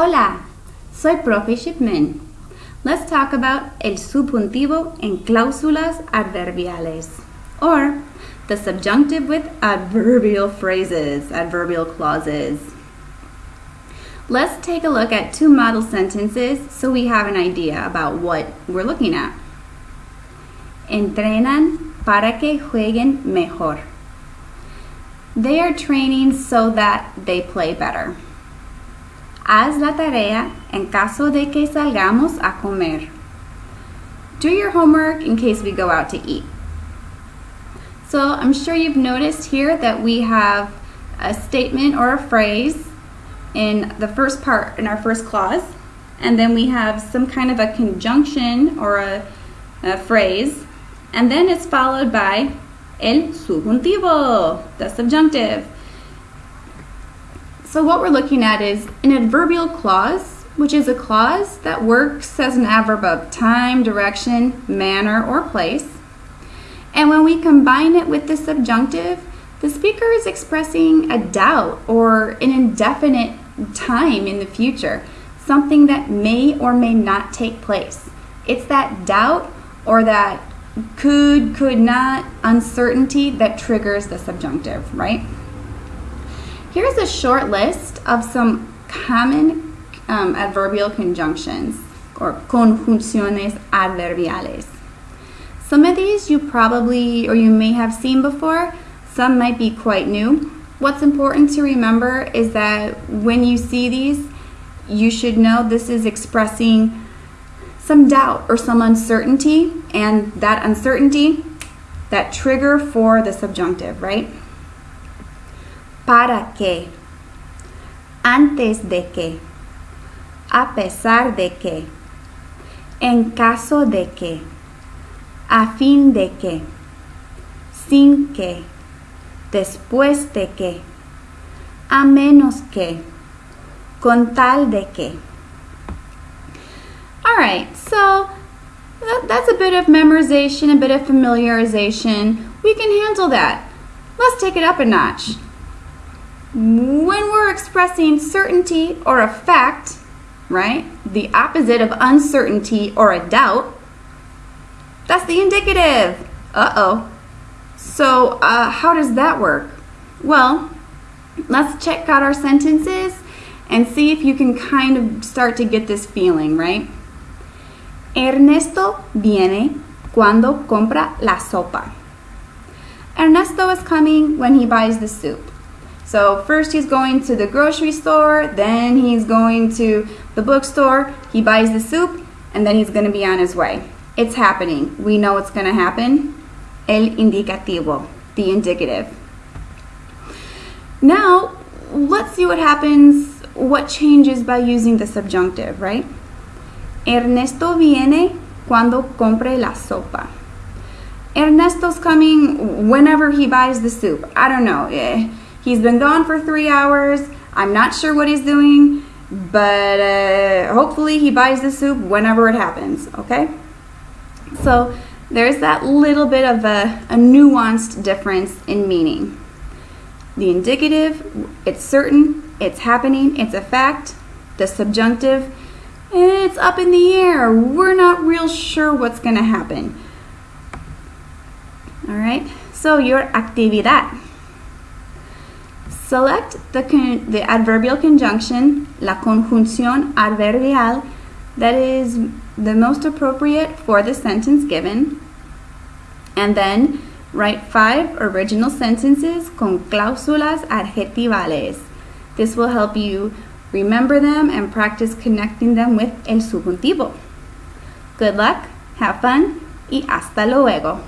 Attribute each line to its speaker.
Speaker 1: Hola, soy Profe Shipman. Let's talk about el subjuntivo en cláusulas adverbiales, or the subjunctive with adverbial phrases, adverbial clauses. Let's take a look at two model sentences so we have an idea about what we're looking at. Entrenan para que jueguen mejor. They are training so that they play better. Haz la tarea en caso de que salgamos a comer. Do your homework in case we go out to eat. So I'm sure you've noticed here that we have a statement or a phrase in the first part, in our first clause, and then we have some kind of a conjunction or a, a phrase, and then it's followed by el subjuntivo, the subjunctive. So what we're looking at is an adverbial clause, which is a clause that works as an adverb of time, direction, manner, or place. And when we combine it with the subjunctive, the speaker is expressing a doubt or an indefinite time in the future, something that may or may not take place. It's that doubt or that could, could not, uncertainty that triggers the subjunctive, right? Here's a short list of some common um, adverbial conjunctions or conjunciones adverbiales. Some of these you probably or you may have seen before, some might be quite new. What's important to remember is that when you see these, you should know this is expressing some doubt or some uncertainty, and that uncertainty, that trigger for the subjunctive, right? Para que, antes de que, a pesar de que, en caso de que, a fin de que, sin que, después de que, a menos que, con tal de que. All right, so that's a bit of memorization, a bit of familiarization. We can handle that. Let's take it up a notch. When we're expressing certainty or a fact, right, the opposite of uncertainty or a doubt, that's the indicative. Uh-oh. So uh, how does that work? Well, let's check out our sentences and see if you can kind of start to get this feeling, right? Ernesto viene cuando compra la sopa. Ernesto is coming when he buys the soup. So first he's going to the grocery store, then he's going to the bookstore, he buys the soup, and then he's going to be on his way. It's happening. We know it's going to happen. El indicativo, the indicative. Now, let's see what happens, what changes by using the subjunctive, right? Ernesto viene cuando compre la sopa. Ernesto's coming whenever he buys the soup. I don't know. Eh. He's been gone for three hours. I'm not sure what he's doing, but uh, hopefully he buys the soup whenever it happens, okay? So there's that little bit of a, a nuanced difference in meaning. The indicative, it's certain, it's happening, it's a fact. The subjunctive, it's up in the air. We're not real sure what's going to happen. All right, so your actividad. Select the, the adverbial conjunction, la conjunción adverbial, that is the most appropriate for the sentence given. And then write five original sentences con cláusulas adjetivales. This will help you remember them and practice connecting them with el subjuntivo. Good luck, have fun, y hasta luego.